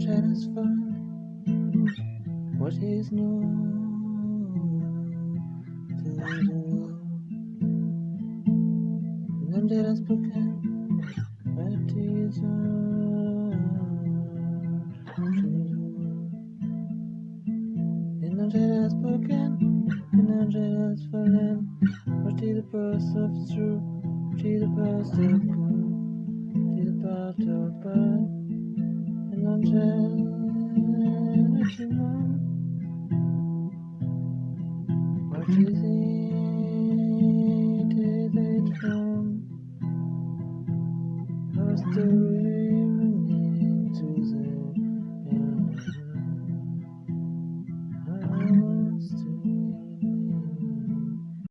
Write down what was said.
shadows find what is new to the world. And then shadows spoken, what is And then shadows spoken, and then shadows fallen. What is the pulse of truth? Is the pulse of good? Is the part of bad? Is it? From? Our story